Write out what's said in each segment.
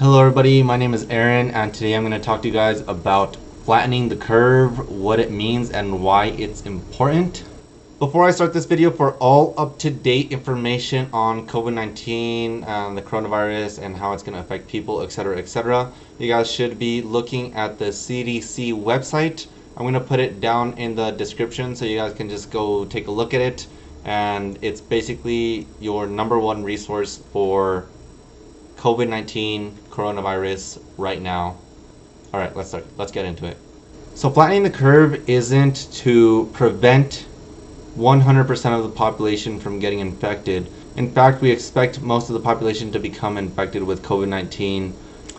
Hello everybody, my name is Aaron and today I'm going to talk to you guys about flattening the curve, what it means and why it's important. Before I start this video, for all up-to-date information on COVID-19 and um, the coronavirus and how it's going to affect people, etc, etc, you guys should be looking at the CDC website. I'm going to put it down in the description so you guys can just go take a look at it and it's basically your number one resource for COVID-19 coronavirus right now. All right, let's start. Let's get into it. So flattening the curve isn't to prevent 100% of the population from getting infected. In fact, we expect most of the population to become infected with COVID-19.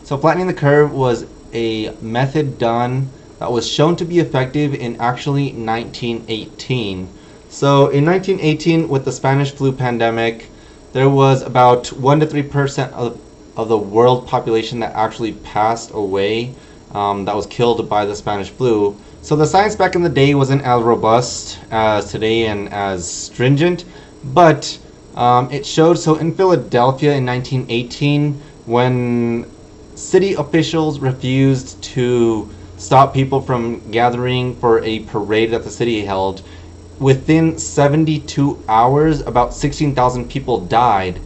So flattening the curve was a method done that was shown to be effective in actually 1918. So in 1918 with the Spanish flu pandemic, there was about 1 to 3% of of the world population that actually passed away um, that was killed by the Spanish flu. So the science back in the day wasn't as robust as today and as stringent, but um, it showed. So in Philadelphia in 1918, when city officials refused to stop people from gathering for a parade that the city held, within 72 hours, about 16,000 people died.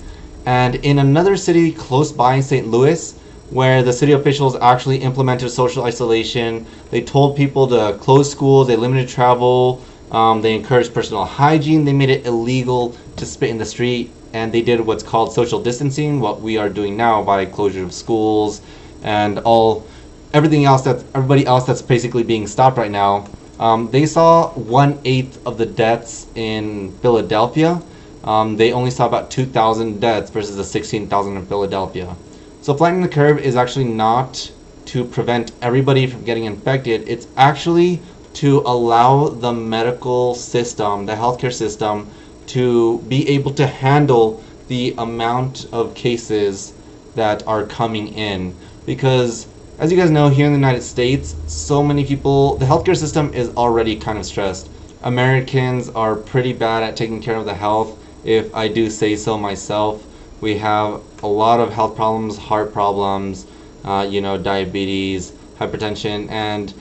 And in another city close by St. Louis, where the city officials actually implemented social isolation, they told people to close schools, they limited travel, um, they encouraged personal hygiene, they made it illegal to spit in the street, and they did what's called social distancing, what we are doing now by closure of schools and all everything else that everybody else that's basically being stopped right now. Um, they saw one eighth of the deaths in Philadelphia um, they only saw about 2,000 deaths versus the 16,000 in Philadelphia. So flattening the curve is actually not to prevent everybody from getting infected. It's actually to allow the medical system, the healthcare system, to be able to handle the amount of cases that are coming in. Because as you guys know, here in the United States, so many people, the healthcare system is already kind of stressed. Americans are pretty bad at taking care of the health if I do say so myself. We have a lot of health problems, heart problems, uh, you know, diabetes, hypertension, and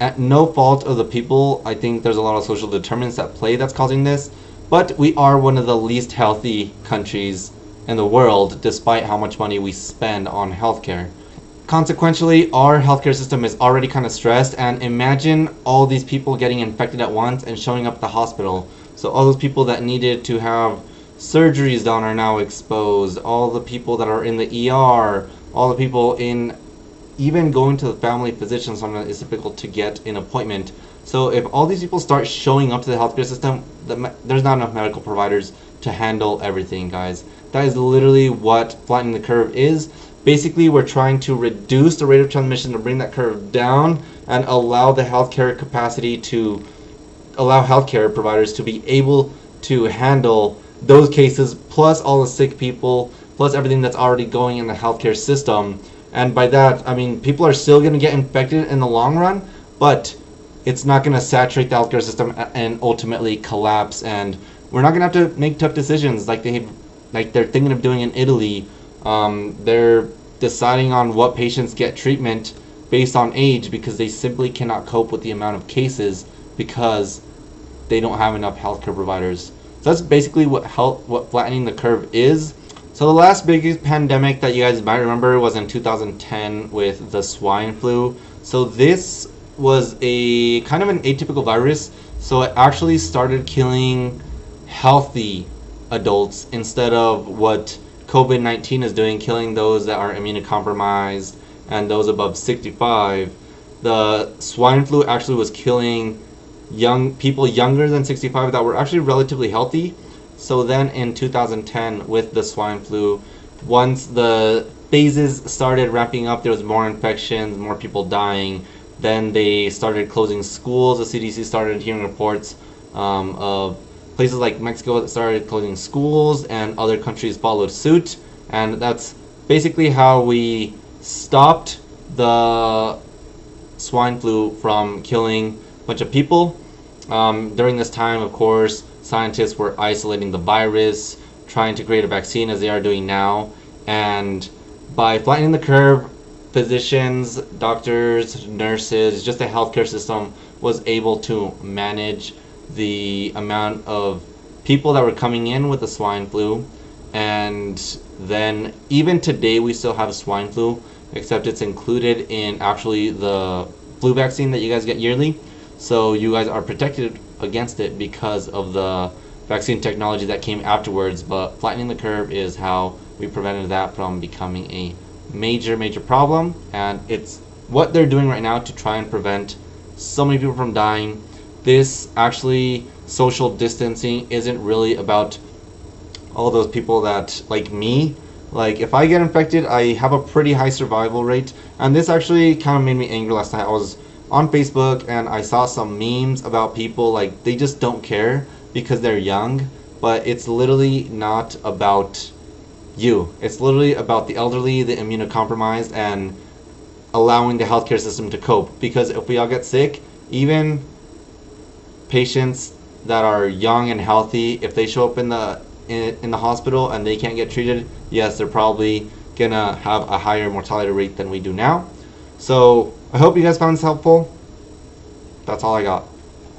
at no fault of the people, I think there's a lot of social determinants at play that's causing this. But we are one of the least healthy countries in the world, despite how much money we spend on healthcare. Consequently, our healthcare system is already kind of stressed, and imagine all these people getting infected at once and showing up at the hospital. So all those people that needed to have surgeries done are now exposed. All the people that are in the ER, all the people in even going to the family physician sometimes it's difficult to get an appointment. So if all these people start showing up to the healthcare system, the, there's not enough medical providers to handle everything, guys. That is literally what flattening the curve is. Basically, we're trying to reduce the rate of transmission to bring that curve down and allow the healthcare capacity to allow healthcare providers to be able to handle those cases plus all the sick people plus everything that's already going in the healthcare system. And by that i mean people are still going to get infected in the long run but it's not going to saturate the healthcare system and ultimately collapse. And we're not going to have to make tough decisions like they like they're thinking of doing in italy. Um, they're deciding on what patients get treatment based on age because they simply cannot cope with the amount of cases because they don't have enough healthcare providers. So that's basically what health, what flattening the curve is. So the last biggest pandemic that you guys might remember was in 2010 with the swine flu. So this was a kind of an atypical virus. So it actually started killing healthy adults instead of what COVID-19 is doing, killing those that are immunocompromised and those above 65. The swine flu actually was killing young people younger than 65 that were actually relatively healthy. So then in 2010 with the swine flu, once the phases started ramping up, there was more infections, more people dying. Then they started closing schools. The CDC started hearing reports um, of places like Mexico that started closing schools and other countries followed suit. And that's basically how we stopped the swine flu from killing bunch of people. Um, during this time, of course, scientists were isolating the virus, trying to create a vaccine as they are doing now, and by flattening the curve, physicians, doctors, nurses, just the healthcare system was able to manage the amount of people that were coming in with the swine flu. And then, even today, we still have swine flu, except it's included in actually the flu vaccine that you guys get yearly. So, you guys are protected against it because of the vaccine technology that came afterwards. But flattening the curve is how we prevented that from becoming a major, major problem. And it's what they're doing right now to try and prevent so many people from dying. This actually, social distancing isn't really about all those people that, like me, like if I get infected, I have a pretty high survival rate. And this actually kind of made me angry last night. I was on Facebook and I saw some memes about people like they just don't care because they're young, but it's literally not about you. It's literally about the elderly, the immunocompromised, and allowing the healthcare system to cope. Because if we all get sick, even patients that are young and healthy, if they show up in the in, in the hospital and they can't get treated, yes, they're probably gonna have a higher mortality rate than we do now. So I hope you guys found this helpful. That's all I got.